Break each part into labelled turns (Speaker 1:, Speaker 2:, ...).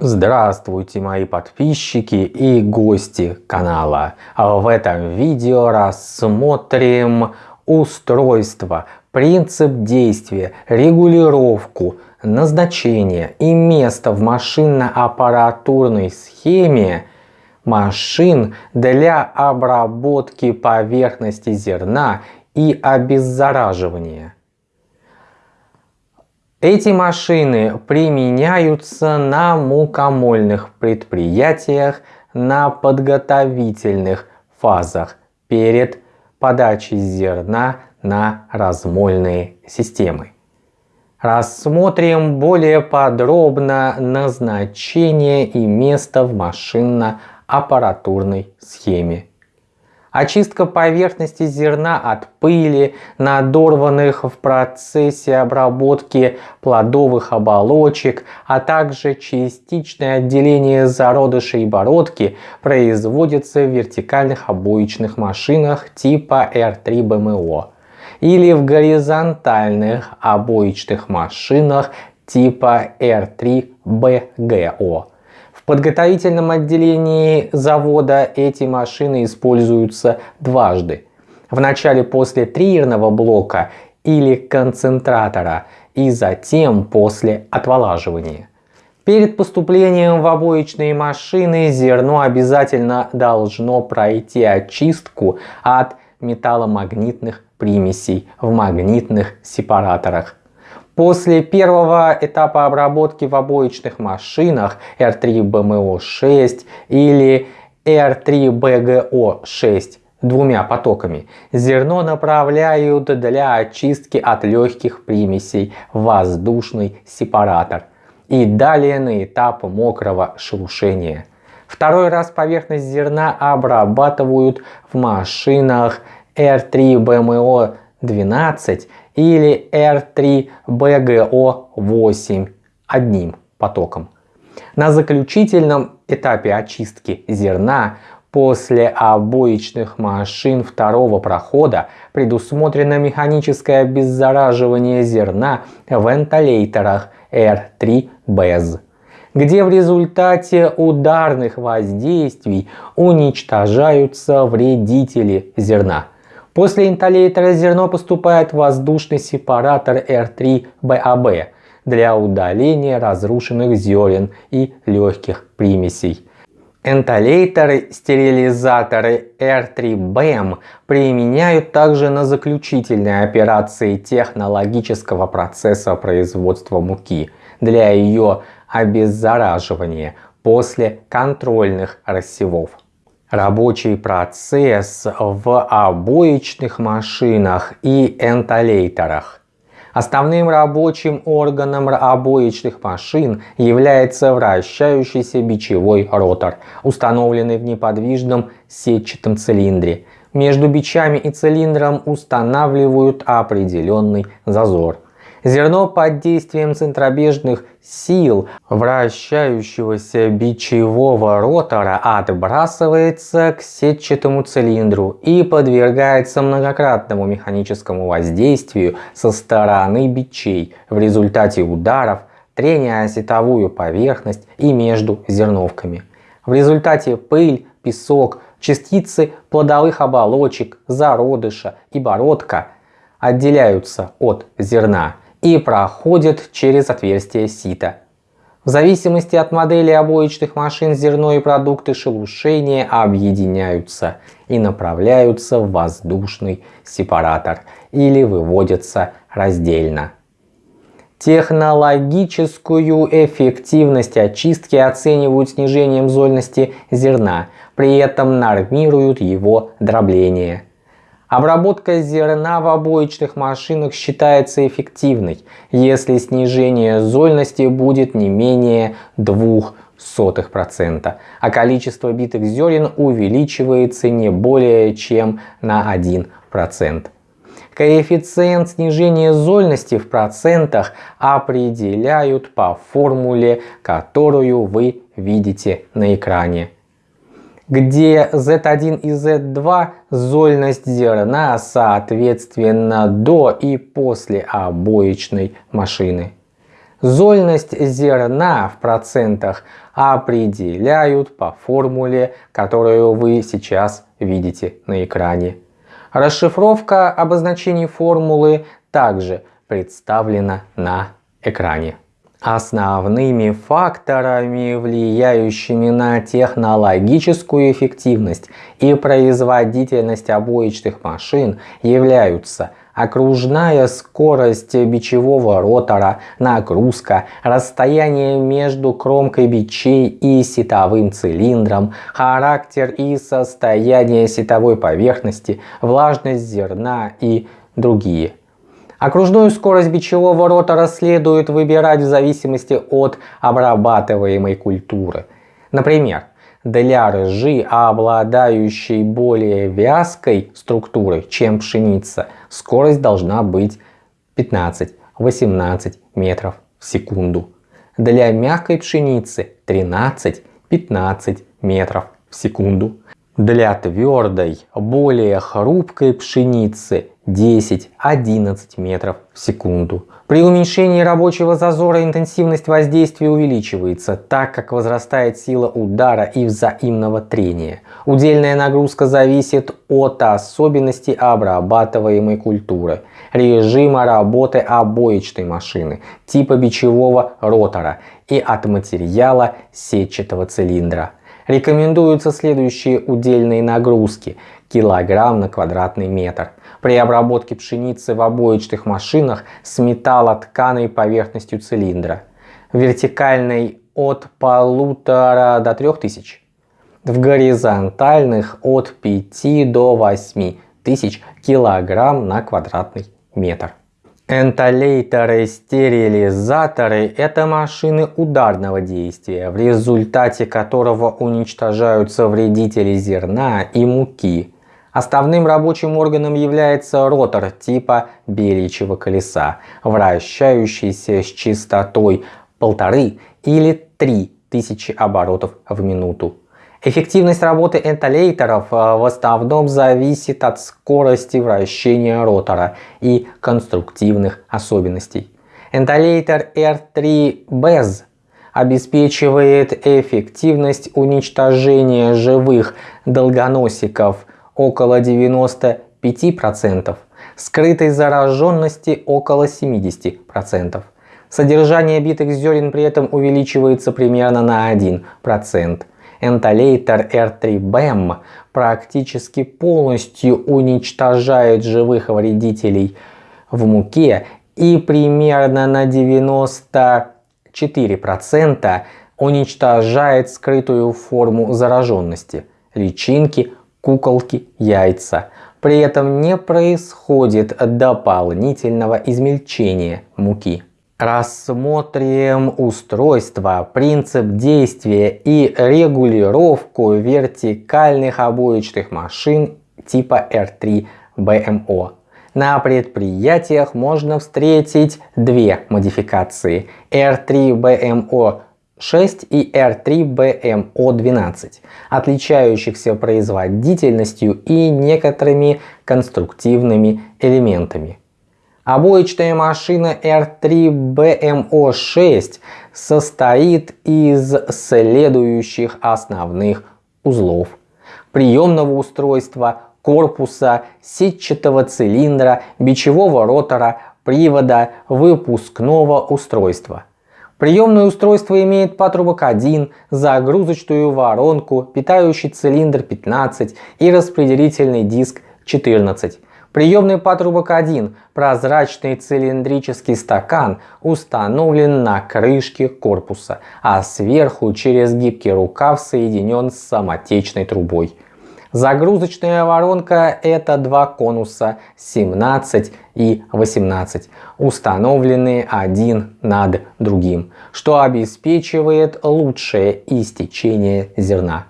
Speaker 1: Здравствуйте мои подписчики и гости канала. В этом видео рассмотрим устройство, принцип действия, регулировку, назначение и место в машинно-аппаратурной схеме машин для обработки поверхности зерна и обеззараживания. Эти машины применяются на мукомольных предприятиях на подготовительных фазах перед подачей зерна на размольные системы. Рассмотрим более подробно назначение и место в машинно-аппаратурной схеме очистка поверхности зерна от пыли, надорванных в процессе обработки плодовых оболочек, а также частичное отделение зародышей и бородки производится в вертикальных обоечных машинах типа R3 BMO или в горизонтальных обоечных машинах типа R3 BGO. В подготовительном отделении завода эти машины используются дважды. В начале после триерного блока или концентратора и затем после отволаживания. Перед поступлением в обоечные машины зерно обязательно должно пройти очистку от металломагнитных примесей в магнитных сепараторах После первого этапа обработки в обоечных машинах R3BMO6 или R3BGO6 двумя потоками зерно направляют для очистки от легких примесей воздушный сепаратор и далее на этап мокрого шелушения. Второй раз поверхность зерна обрабатывают в машинах R3BMO12 или R3BGO8 одним потоком. На заключительном этапе очистки зерна после обоечных машин второго прохода предусмотрено механическое обеззараживание зерна в вентиляторах R3 BEZ где в результате ударных воздействий уничтожаются вредители зерна. После инталлейтера зерно поступает в воздушный сепаратор R3BAB для удаления разрушенных зерен и легких примесей. Энтолейтеры, стерилизаторы R3BM применяют также на заключительные операции технологического процесса производства муки для ее обеззараживания после контрольных рассевов. Рабочий процесс в обоечных машинах и энтолейтерах. Основным рабочим органом обоечных машин является вращающийся бичевой ротор, установленный в неподвижном сетчатом цилиндре. Между бичами и цилиндром устанавливают определенный зазор. Зерно под действием центробежных сил вращающегося бичевого ротора отбрасывается к сетчатому цилиндру и подвергается многократному механическому воздействию со стороны бичей в результате ударов, трения о сетовую поверхность и между зерновками. В результате пыль, песок, частицы плодовых оболочек, зародыша и бородка отделяются от зерна и проходит через отверстие сита. В зависимости от модели обоечных машин зерно и продукты шелушения объединяются и направляются в воздушный сепаратор или выводятся раздельно. Технологическую эффективность очистки оценивают снижением зольности зерна, при этом нормируют его дробление. Обработка зерна в обоечных машинах считается эффективной, если снижение зольности будет не менее 0,02%, а количество битых зерен увеличивается не более чем на 1%. Коэффициент снижения зольности в процентах определяют по формуле, которую вы видите на экране где Z1 и Z2 зольность зерна соответственно до и после обоечной машины. Зольность зерна в процентах определяют по формуле, которую вы сейчас видите на экране. Расшифровка обозначений формулы также представлена на экране. Основными факторами, влияющими на технологическую эффективность и производительность обоичных машин, являются окружная скорость бичевого ротора, нагрузка, расстояние между кромкой бичей и сетовым цилиндром, характер и состояние сетовой поверхности, влажность зерна и другие. Окружную скорость бичевого ротора следует выбирать в зависимости от обрабатываемой культуры. Например, для ржи, обладающей более вязкой структурой, чем пшеница, скорость должна быть 15-18 метров в секунду. Для мягкой пшеницы 13-15 метров в секунду. Для твердой, более хрупкой пшеницы 10-11 метров в секунду. При уменьшении рабочего зазора интенсивность воздействия увеличивается, так как возрастает сила удара и взаимного трения. Удельная нагрузка зависит от особенностей обрабатываемой культуры, режима работы обоечной машины, типа бичевого ротора и от материала сетчатого цилиндра. Рекомендуются следующие удельные нагрузки килограмм на квадратный метр – при обработке пшеницы в обоечных машинах с металлотканой поверхностью цилиндра. Вертикальной от полутора до трех тысяч. В горизонтальных от 5 до 8 тысяч килограмм на квадратный метр. Энтолейторы-стерилизаторы – это машины ударного действия, в результате которого уничтожаются вредители зерна и муки, Основным рабочим органом является ротор типа беличьего колеса, вращающийся с частотой полторы или три тысячи оборотов в минуту. Эффективность работы энтолейторов э, в основном зависит от скорости вращения ротора и конструктивных особенностей. Энтолейтор R3 BEZ обеспечивает эффективность уничтожения живых долгоносиков около 95%, скрытой зараженности около 70%. Содержание битых зерен при этом увеличивается примерно на 1%. Энтолейтер R3BEM практически полностью уничтожает живых вредителей в муке и примерно на 94% уничтожает скрытую форму зараженности – личинки, куколки, яйца. При этом не происходит дополнительного измельчения муки. Рассмотрим устройство, принцип действия и регулировку вертикальных обоечных машин типа R3 BMO. На предприятиях можно встретить две модификации R3 BMO 6 и R3BMO12, отличающихся производительностью и некоторыми конструктивными элементами. Обоечная машина R3BMO6 состоит из следующих основных узлов. Приемного устройства, корпуса, сетчатого цилиндра, бичевого ротора, привода, выпускного устройства – Приемное устройство имеет патрубок 1, загрузочную воронку, питающий цилиндр 15 и распределительный диск 14. Приемный патрубок 1, прозрачный цилиндрический стакан, установлен на крышке корпуса, а сверху через гибкий рукав соединен с самотечной трубой. Загрузочная воронка это два конуса 17 и 18, установленные один над другим, что обеспечивает лучшее истечение зерна.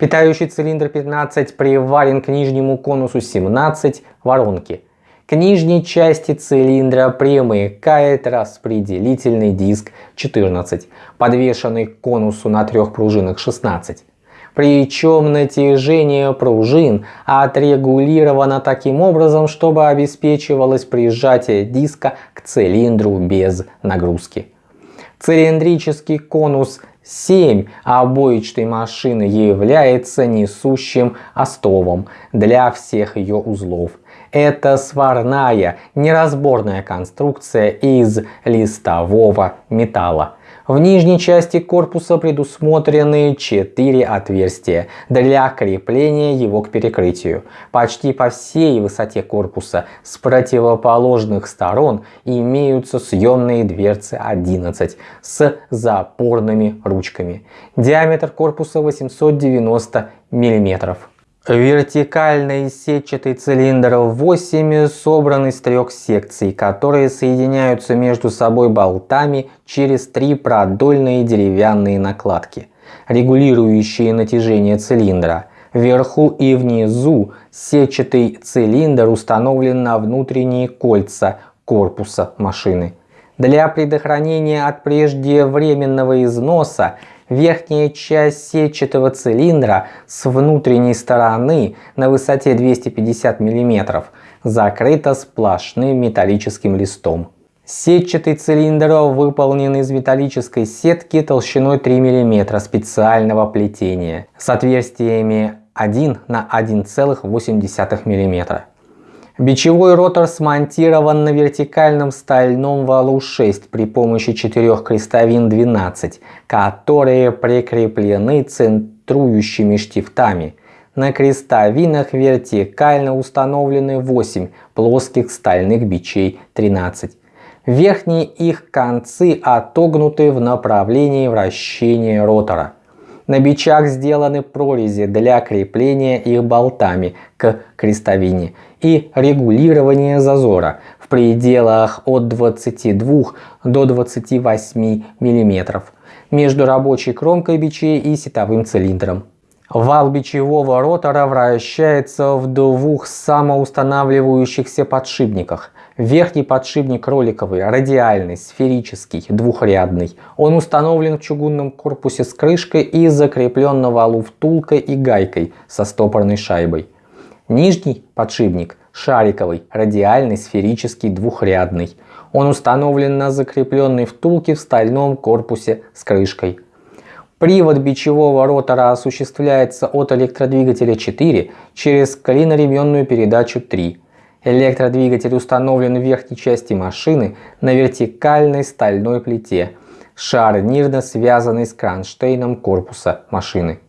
Speaker 1: Питающий цилиндр 15 приварен к нижнему конусу 17 воронки. К нижней части цилиндра примыкает распределительный диск 14, подвешенный к конусу на трех пружинах 16. Причем натяжение пружин отрегулировано таким образом, чтобы обеспечивалось прижатие диска к цилиндру без нагрузки. Цилиндрический конус 7 обоичной машины является несущим остовом для всех ее узлов. Это сварная неразборная конструкция из листового металла. В нижней части корпуса предусмотрены 4 отверстия для крепления его к перекрытию. Почти по всей высоте корпуса с противоположных сторон имеются съемные дверцы 11 с запорными ручками. Диаметр корпуса 890 миллиметров. Вертикальный сетчатый цилиндр 8 собран из трех секций, которые соединяются между собой болтами через три продольные деревянные накладки, регулирующие натяжение цилиндра. Вверху и внизу сетчатый цилиндр установлен на внутренние кольца корпуса машины. Для предохранения от преждевременного износа Верхняя часть сетчатого цилиндра с внутренней стороны на высоте 250 мм закрыта сплошным металлическим листом. Сетчатый цилиндр выполнен из металлической сетки толщиной 3 мм специального плетения с отверстиями 1 на 1,8 мм. Бичевой ротор смонтирован на вертикальном стальном валу 6 при помощи четырех крестовин 12, которые прикреплены центрующими штифтами. На крестовинах вертикально установлены 8 плоских стальных бичей 13. Верхние их концы отогнуты в направлении вращения ротора. На бичах сделаны прорези для крепления их болтами к крестовине и регулирования зазора в пределах от 22 до 28 мм между рабочей кромкой бичей и сетовым цилиндром. Вал бичевого ротора вращается в двух самоустанавливающихся подшипниках Верхний подшипник роликовый, радиальный, сферический, двухрядный. Он установлен в чугунном корпусе с крышкой и закреплен на валу втулкой и гайкой со стопорной шайбой. Нижний подшипник шариковый, радиальный, сферический, двухрядный. Он установлен на закрепленной втулке в стальном корпусе с крышкой. Привод бичевого ротора осуществляется от электродвигателя 4 через клиноременную передачу 3. Электродвигатель установлен в верхней части машины на вертикальной стальной плите, шарнирно связанной с кронштейном корпуса машины.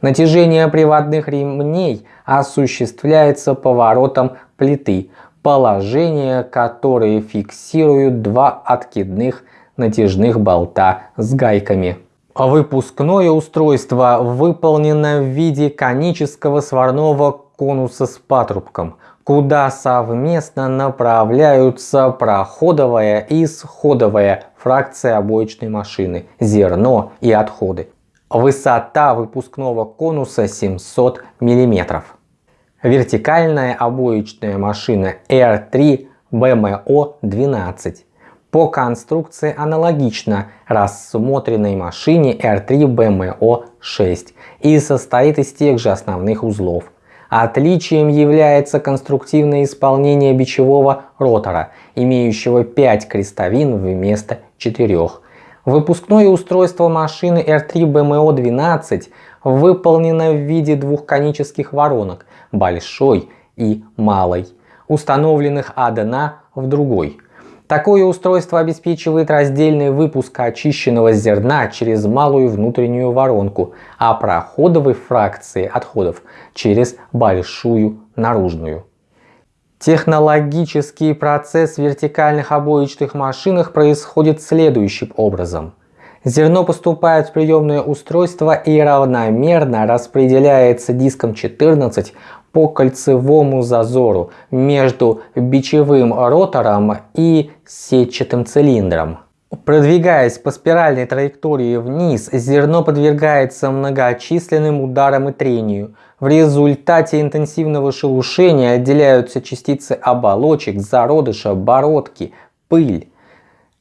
Speaker 1: Натяжение приводных ремней осуществляется поворотом плиты, положение которые фиксируют два откидных натяжных болта с гайками. Выпускное устройство выполнено в виде конического сварного конуса с патрубком – куда совместно направляются проходовая и сходовая фракция обоечной машины, зерно и отходы. Высота выпускного конуса 700 мм. Вертикальная обоечная машина R3 BMO-12 по конструкции аналогична рассмотренной машине R3 BMO-6 и состоит из тех же основных узлов – Отличием является конструктивное исполнение бичевого ротора, имеющего 5 крестовин вместо 4. Выпускное устройство машины R3 BMO-12 выполнено в виде двух конических воронок, большой и малой, установленных одна в другой – Такое устройство обеспечивает раздельный выпуск очищенного зерна через малую внутреннюю воронку, а проходовой фракции отходов через большую наружную. Технологический процесс в вертикальных обоечных машинах происходит следующим образом. Зерно поступает в приемное устройство и равномерно распределяется диском 14 по кольцевому зазору между бичевым ротором и сетчатым цилиндром. Продвигаясь по спиральной траектории вниз, зерно подвергается многочисленным ударам и трению. В результате интенсивного шелушения отделяются частицы оболочек, зародыша, бородки, пыль.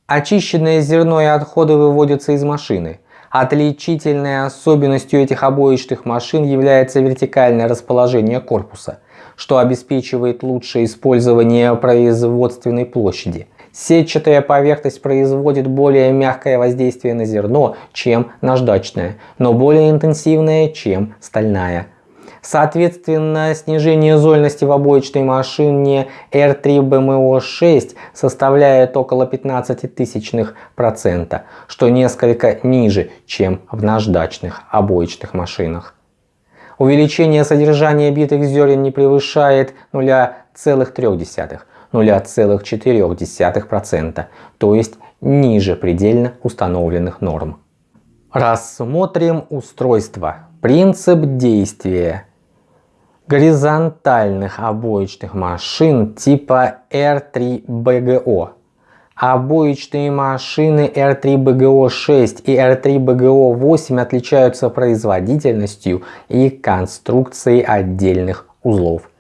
Speaker 1: Очищенное зерно и отходы выводятся из машины. Отличительной особенностью этих обоичных машин является вертикальное расположение корпуса, что обеспечивает лучшее использование производственной площади. Сетчатая поверхность производит более мягкое воздействие на зерно, чем наждачная, но более интенсивное, чем стальная. Соответственно, снижение зольности в обоечной машине R3BMO6 составляет около 15 тысячных процента, что несколько ниже, чем в наждачных обоечных машинах. Увеличение содержания битых зерен не превышает 0,3, 0,4%, то есть ниже предельно установленных норм. Рассмотрим устройство. Принцип действия горизонтальных обоечных машин типа R3BGO. Обоечные машины R3BGO6 и R3BGO8 отличаются производительностью и конструкцией отдельных узлов.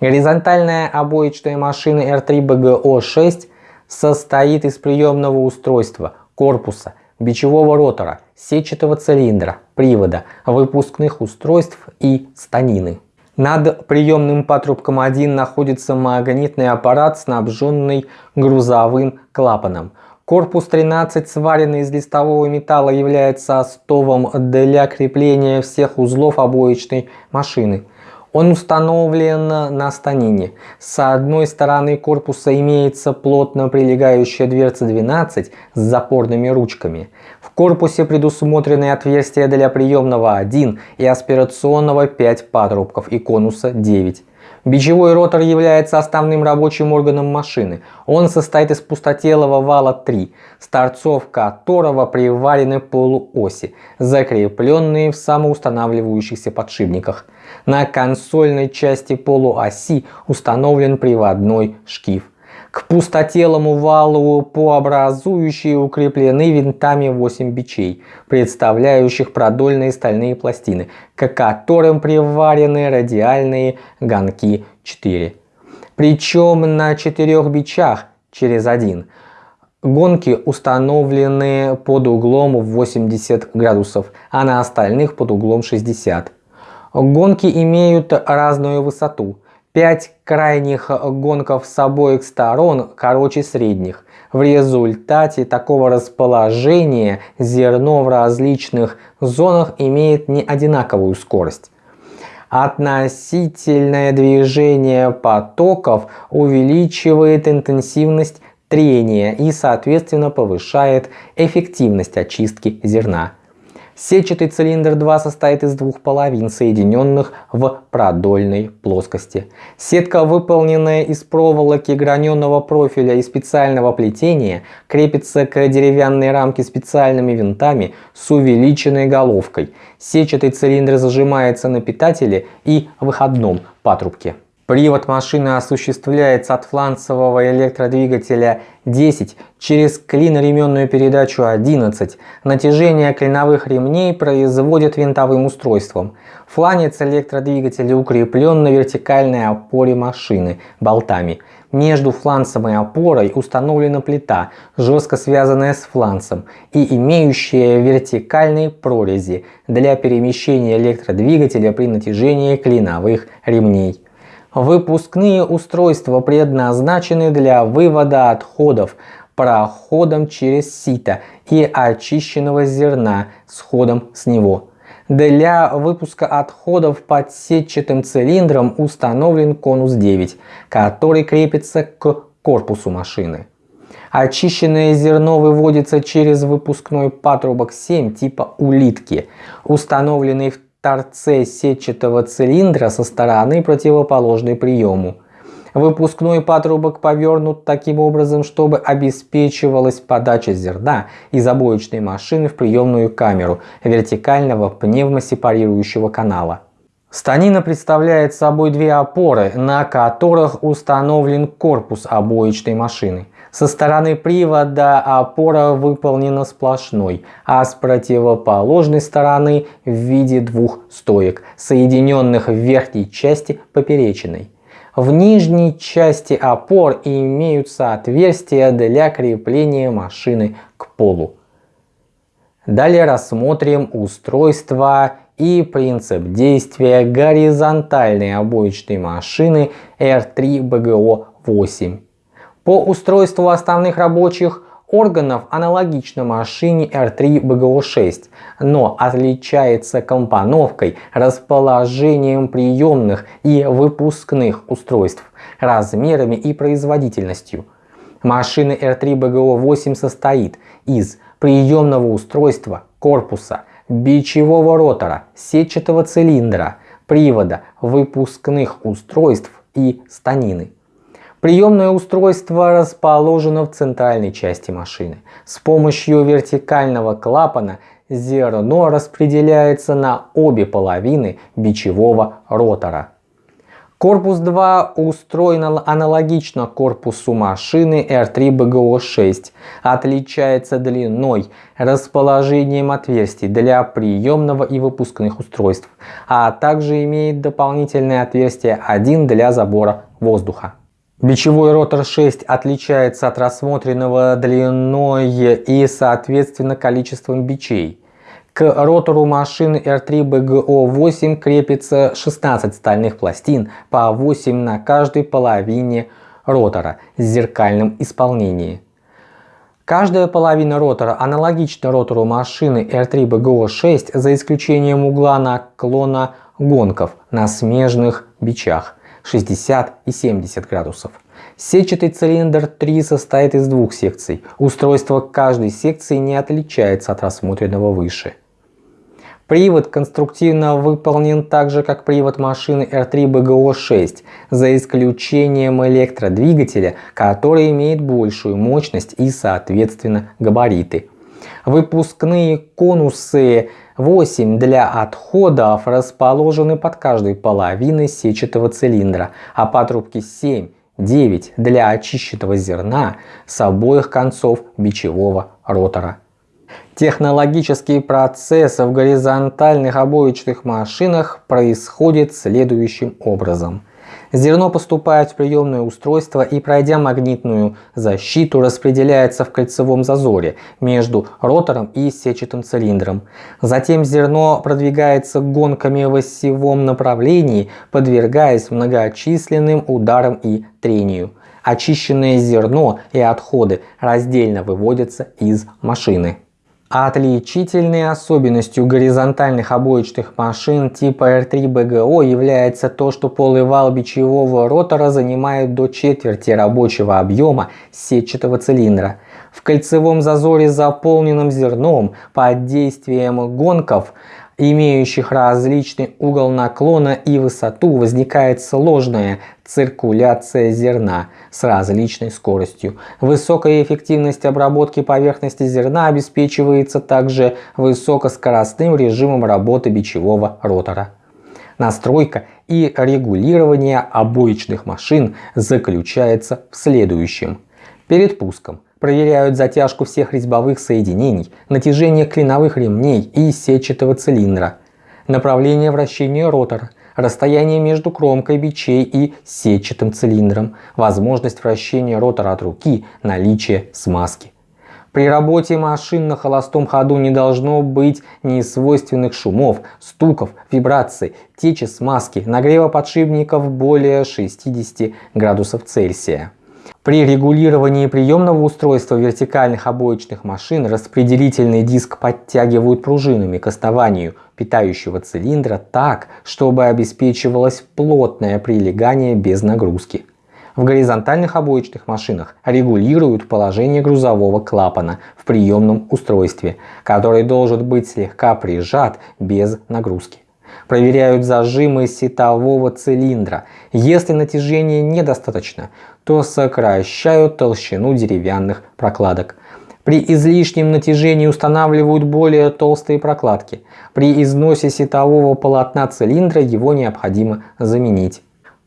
Speaker 1: Горизонтальная обоечная машина R3BGO6 состоит из приемного устройства, корпуса, бичевого ротора, сетчатого цилиндра, привода, выпускных устройств и станины. Над приемным патрубком 1 находится магнитный аппарат, снабженный грузовым клапаном. Корпус 13, сваренный из листового металла, является остовом для крепления всех узлов обоечной машины. Он установлен на станине. С одной стороны корпуса имеется плотно прилегающая дверца 12 с запорными ручками. В корпусе предусмотрены отверстия для приемного 1 и аспирационного 5 патрубков и конуса 9. Бичевой ротор является основным рабочим органом машины. Он состоит из пустотелого вала 3, с торцов которого приварены полуоси, закрепленные в самоустанавливающихся подшипниках. На консольной части полуоси установлен приводной шкив. К пустотелому валу по образующей укреплены винтами 8 бичей, представляющих продольные стальные пластины, к которым приварены радиальные гонки 4. Причем на четырех бичах через один гонки установлены под углом 80 градусов, а на остальных под углом 60. Гонки имеют разную высоту. Пять крайних гонков с обоих сторон короче средних. В результате такого расположения зерно в различных зонах имеет не одинаковую скорость. Относительное движение потоков увеличивает интенсивность трения и соответственно повышает эффективность очистки зерна. Сетчатый цилиндр 2 состоит из двух половин, соединенных в продольной плоскости. Сетка, выполненная из проволоки граненого профиля и специального плетения, крепится к деревянной рамке специальными винтами с увеличенной головкой. Сетчатый цилиндр зажимается на питателе и выходном патрубке. Привод машины осуществляется от фланцевого электродвигателя 10 через клиноременную передачу 11. Натяжение клиновых ремней производят винтовым устройством. Фланец электродвигателя укреплен на вертикальной опоре машины болтами. Между фланцем и опорой установлена плита, жестко связанная с фланцем и имеющая вертикальные прорези для перемещения электродвигателя при натяжении клиновых ремней. Выпускные устройства предназначены для вывода отходов проходом через сито и очищенного зерна с ходом с него. Для выпуска отходов под сетчатым цилиндром установлен конус 9, который крепится к корпусу машины. Очищенное зерно выводится через выпускной патрубок 7 типа улитки, установленный в торце сетчатого цилиндра со стороны противоположной приему. Выпускной патрубок повернут таким образом, чтобы обеспечивалась подача зерна из обоечной машины в приемную камеру вертикального пневмосепарирующего канала. Станина представляет собой две опоры, на которых установлен корпус обоечной машины. Со стороны привода опора выполнена сплошной, а с противоположной стороны в виде двух стоек, соединенных в верхней части поперечиной. В нижней части опор имеются отверстия для крепления машины к полу. Далее рассмотрим устройство и принцип действия горизонтальной обоечной машины R3BGO8. По устройству основных рабочих органов аналогично машине R3BGO6, но отличается компоновкой, расположением приемных и выпускных устройств, размерами и производительностью. Машина R3BGO8 состоит из приемного устройства, корпуса, бичевого ротора, сетчатого цилиндра, привода, выпускных устройств и станины. Приемное устройство расположено в центральной части машины. С помощью вертикального клапана зерно распределяется на обе половины бичевого ротора. Корпус 2 устроен аналогично корпусу машины R3BGO6, отличается длиной, расположением отверстий для приемного и выпускных устройств, а также имеет дополнительное отверстие 1 для забора воздуха. Бичевой ротор 6 отличается от рассмотренного длиной и соответственно количеством бичей. К ротору машины R3BGO8 крепится 16 стальных пластин по 8 на каждой половине ротора с зеркальным исполнением. Каждая половина ротора аналогична ротору машины R3BGO6 за исключением угла наклона гонков на смежных бичах 60 и 70 градусов. Сетчатый цилиндр 3 состоит из двух секций. Устройство каждой секции не отличается от рассмотренного выше. Привод конструктивно выполнен так же, как привод машины R3BGO6, за исключением электродвигателя, который имеет большую мощность и, соответственно, габариты. Выпускные конусы 8 для отходов расположены под каждой половиной сетчатого цилиндра, а патрубки 7 9 для очищенного зерна с обоих концов бичевого ротора. Технологический процесс в горизонтальных обоечных машинах происходит следующим образом. Зерно поступает в приемное устройство и, пройдя магнитную защиту, распределяется в кольцевом зазоре между ротором и сетчатым цилиндром. Затем зерно продвигается гонками в осевом направлении, подвергаясь многочисленным ударам и трению. Очищенное зерно и отходы раздельно выводятся из машины. Отличительной особенностью горизонтальных обоечных машин типа R3BGO является то, что полый вал бичевого ротора занимает до четверти рабочего объема сетчатого цилиндра. В кольцевом зазоре, заполненном зерном, под действием гонков имеющих различный угол наклона и высоту, возникает сложная циркуляция зерна с различной скоростью. Высокая эффективность обработки поверхности зерна обеспечивается также высокоскоростным режимом работы бичевого ротора. Настройка и регулирование обоечных машин заключается в следующем. Перед пуском проверяют затяжку всех резьбовых соединений, натяжение клиновых ремней и сетчатого цилиндра, направление вращения ротора, расстояние между кромкой бичей и сетчатым цилиндром, возможность вращения ротора от руки, наличие смазки. При работе машин на холостом ходу не должно быть несвойственных шумов, стуков, вибраций, течи смазки, нагрева подшипников более 60 градусов Цельсия. При регулировании приемного устройства вертикальных обоечных машин распределительный диск подтягивают пружинами к основанию питающего цилиндра так, чтобы обеспечивалось плотное прилегание без нагрузки. В горизонтальных обоечных машинах регулируют положение грузового клапана в приемном устройстве, который должен быть слегка прижат без нагрузки проверяют зажимы сетового цилиндра. Если натяжения недостаточно, то сокращают толщину деревянных прокладок. При излишнем натяжении устанавливают более толстые прокладки. При износе сетового полотна цилиндра его необходимо заменить.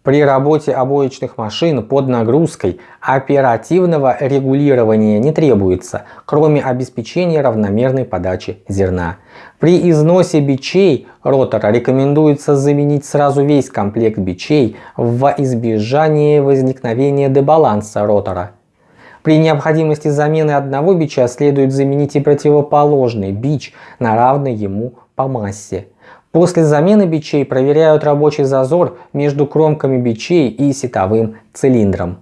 Speaker 1: При работе обоечных машин под нагрузкой оперативного регулирования не требуется, кроме обеспечения равномерной подачи зерна. При износе бичей ротора рекомендуется заменить сразу весь комплект бичей во избежание возникновения дебаланса ротора. При необходимости замены одного бича следует заменить и противоположный бич на равный ему по массе. После замены бичей проверяют рабочий зазор между кромками бичей и сетовым цилиндром.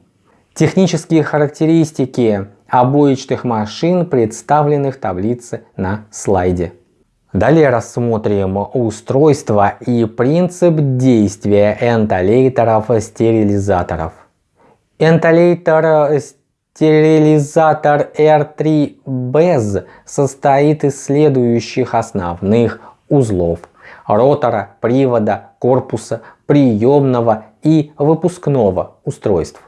Speaker 1: Технические характеристики обоечных машин представлены в таблице на слайде. Далее рассмотрим устройство и принцип действия энтолейторов-стерилизаторов. Энтолейтор-стерилизатор R3 BEZ состоит из следующих основных узлов ротора, привода, корпуса, приемного и выпускного устройств.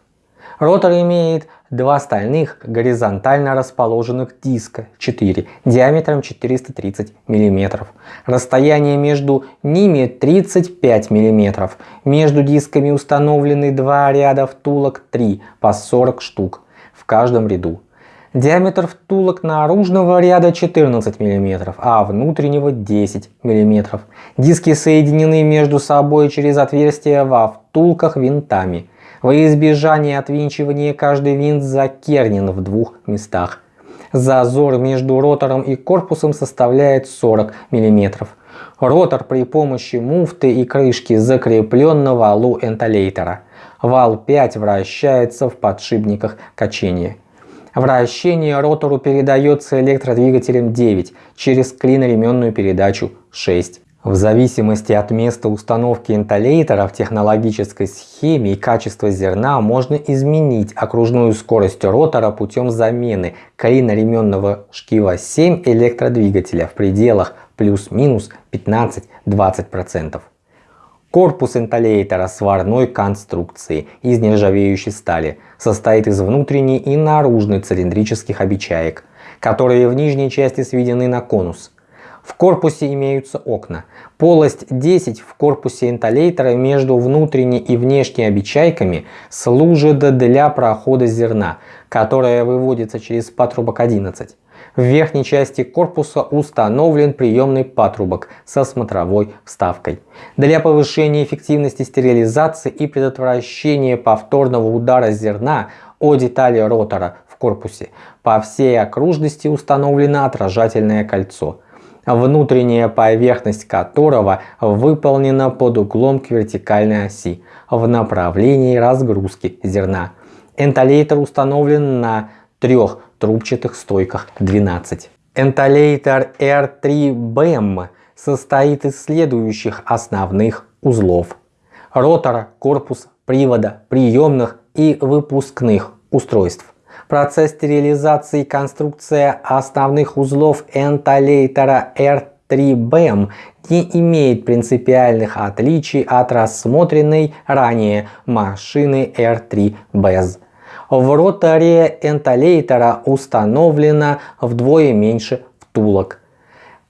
Speaker 1: Ротор имеет два стальных горизонтально расположенных диска 4 диаметром 430 мм. Расстояние между ними 35 мм. Между дисками установлены два ряда втулок 3 по 40 штук в каждом ряду. Диаметр втулок наружного ряда 14 мм, а внутреннего 10 мм. Диски соединены между собой через отверстия во втулках винтами. Во избежание отвинчивания каждый винт закернен в двух местах. Зазор между ротором и корпусом составляет 40 мм. Ротор при помощи муфты и крышки закреплен на валу энтолейтера. Вал 5 вращается в подшипниках качения. Вращение ротору передается электродвигателем 9 через клиноременную передачу 6. В зависимости от места установки интолейтера в технологической схеме и качества зерна можно изменить окружную скорость ротора путем замены клиноременного шкива 7 электродвигателя в пределах плюс-минус 15-20%. Корпус интолейтера сварной конструкции из нержавеющей стали состоит из внутренней и наружной цилиндрических обечаек, которые в нижней части сведены на конус. В корпусе имеются окна. Полость 10 в корпусе интолейтера между внутренней и внешней обечайками служит для прохода зерна, которое выводится через патрубок 11. В верхней части корпуса установлен приемный патрубок со смотровой вставкой. Для повышения эффективности стерилизации и предотвращения повторного удара зерна о детали ротора в корпусе по всей окружности установлено отражательное кольцо, внутренняя поверхность которого выполнена под углом к вертикальной оси в направлении разгрузки зерна. Энтолейтер установлен на трех трубчатых стойках 12. Энтолейтер R3BEM состоит из следующих основных узлов. Ротора, корпус, привода, приемных и выпускных устройств. Процесс стерилизации и конструкция основных узлов энтолейтера R3BEM не имеет принципиальных отличий от рассмотренной ранее машины R3BEZ. В роторе энтолейтера установлено вдвое меньше втулок,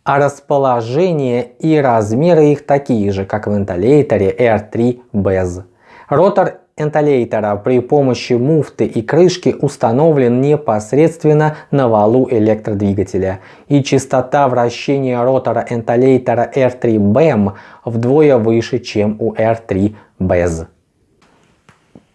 Speaker 1: а расположение и размеры их такие же, как в энтолейтере R3 BEZ. Ротор энтолейтера при помощи муфты и крышки установлен непосредственно на валу электродвигателя, и частота вращения ротора энтолейтера R3 BEM вдвое выше, чем у R3 BEZ.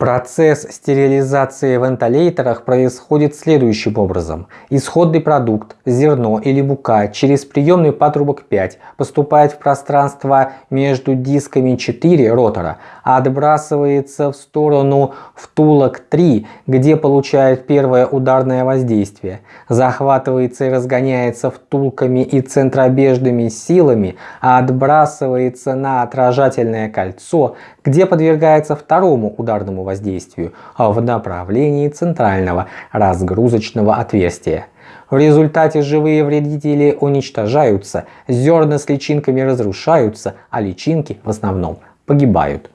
Speaker 1: Процесс стерилизации в вентиляторах происходит следующим образом. Исходный продукт, зерно или мука через приемный патрубок 5 поступает в пространство между дисками 4 ротора, а отбрасывается в сторону втулок 3, где получает первое ударное воздействие, захватывается и разгоняется втулками и центробежными силами, а отбрасывается на отражательное кольцо, где подвергается второму ударному воздействию в направлении центрального разгрузочного отверстия. В результате живые вредители уничтожаются, зерна с личинками разрушаются, а личинки в основном погибают.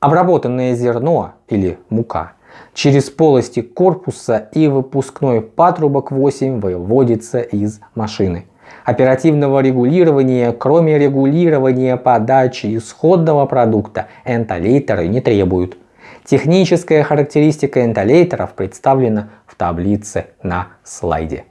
Speaker 1: Обработанное зерно или мука через полости корпуса и выпускной патрубок 8 выводится из машины оперативного регулирования, кроме регулирования подачи исходного продукта, энтолейтеры не требуют. Техническая характеристика энтолейтеров представлена в таблице на слайде.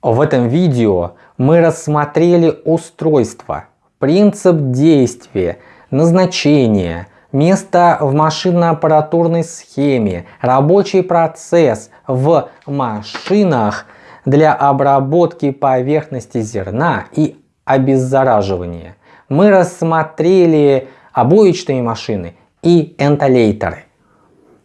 Speaker 1: В этом видео мы рассмотрели устройство, принцип действия, назначение, место в машинно-аппаратурной схеме, рабочий процесс в машинах – для обработки поверхности зерна и обеззараживания. Мы рассмотрели обоечные машины и энтолейтеры.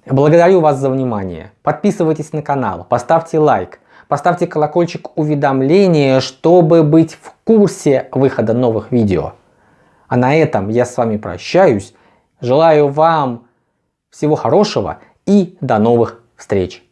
Speaker 1: Благодарю вас за внимание. Подписывайтесь на канал, поставьте лайк, поставьте колокольчик уведомления, чтобы быть в курсе выхода новых видео. А на этом я с вами прощаюсь. Желаю вам всего хорошего и до новых встреч.